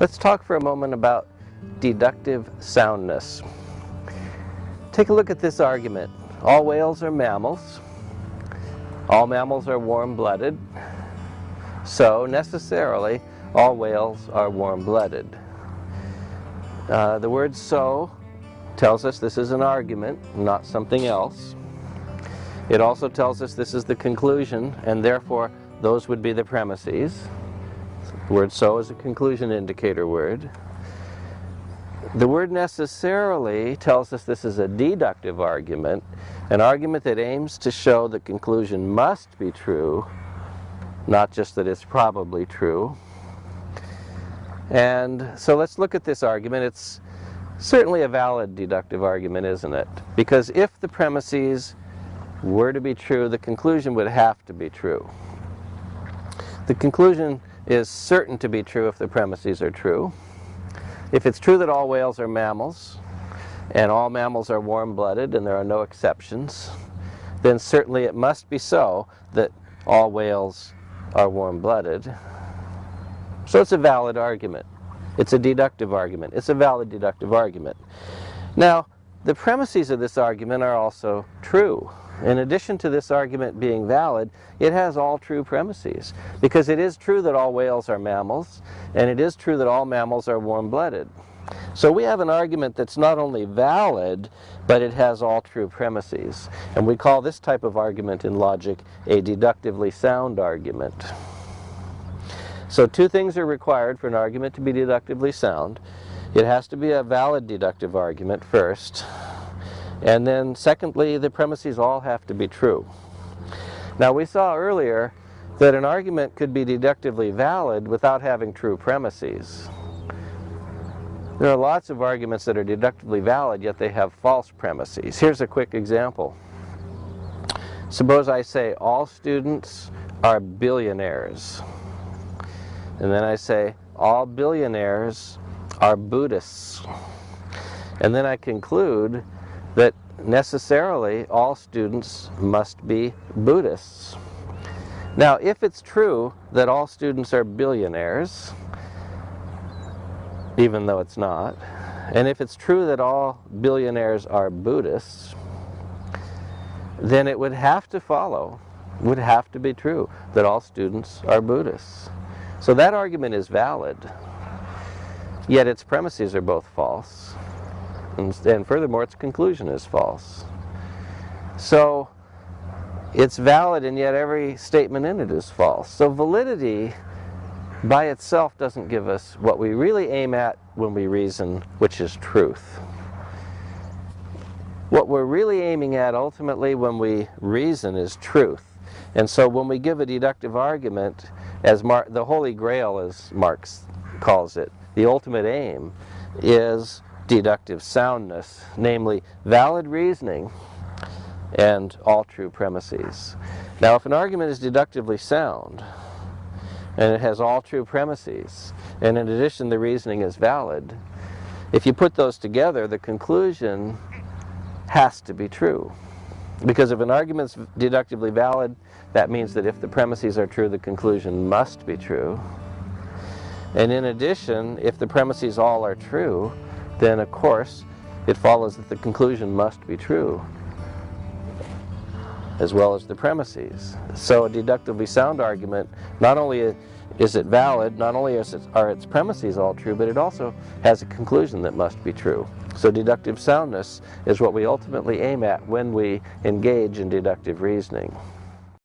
Let's talk for a moment about deductive soundness. Take a look at this argument. All whales are mammals. All mammals are warm-blooded. So, necessarily, all whales are warm-blooded. Uh, the word so tells us this is an argument, not something else. It also tells us this is the conclusion, and therefore those would be the premises. The word so is a conclusion indicator word. The word necessarily tells us this is a deductive argument, an argument that aims to show the conclusion must be true, not just that it's probably true. And so let's look at this argument. It's certainly a valid deductive argument, isn't it? Because if the premises were to be true, the conclusion would have to be true. The conclusion is certain to be true if the premises are true. If it's true that all whales are mammals, and all mammals are warm-blooded and there are no exceptions, then certainly it must be so that all whales are warm-blooded. So it's a valid argument. It's a deductive argument. It's a valid deductive argument. Now, the premises of this argument are also true. In addition to this argument being valid, it has all true premises. Because it is true that all whales are mammals, and it is true that all mammals are warm-blooded. So we have an argument that's not only valid, but it has all true premises. And we call this type of argument in logic a deductively sound argument. So two things are required for an argument to be deductively sound. It has to be a valid deductive argument first, and then secondly, the premises all have to be true. Now we saw earlier that an argument could be deductively valid without having true premises. There are lots of arguments that are deductively valid, yet they have false premises. Here's a quick example. Suppose I say all students are billionaires. And then I say all billionaires are Buddhists. And then I conclude that necessarily all students must be Buddhists. Now, if it's true that all students are billionaires, even though it's not, and if it's true that all billionaires are Buddhists, then it would have to follow, would have to be true, that all students are Buddhists. So that argument is valid, yet its premises are both false. And, and furthermore, its conclusion is false. So it's valid and yet every statement in it is false. So validity by itself doesn't give us what we really aim at when we reason, which is truth. What we're really aiming at ultimately when we reason is truth. And so when we give a deductive argument, as Mar the Holy Grail as Marx calls it, the ultimate aim is deductive soundness, namely valid reasoning and all true premises. Now if an argument is deductively sound, and it has all true premises, and in addition the reasoning is valid, if you put those together, the conclusion has to be true. Because if an argument is deductively valid, that means that if the premises are true, the conclusion must be true. And in addition, if the premises all are true, then of course it follows that the conclusion must be true as well as the premises. So a deductively sound argument, not only is it valid, not only it, are its premises all true, but it also has a conclusion that must be true. So deductive soundness is what we ultimately aim at when we engage in deductive reasoning.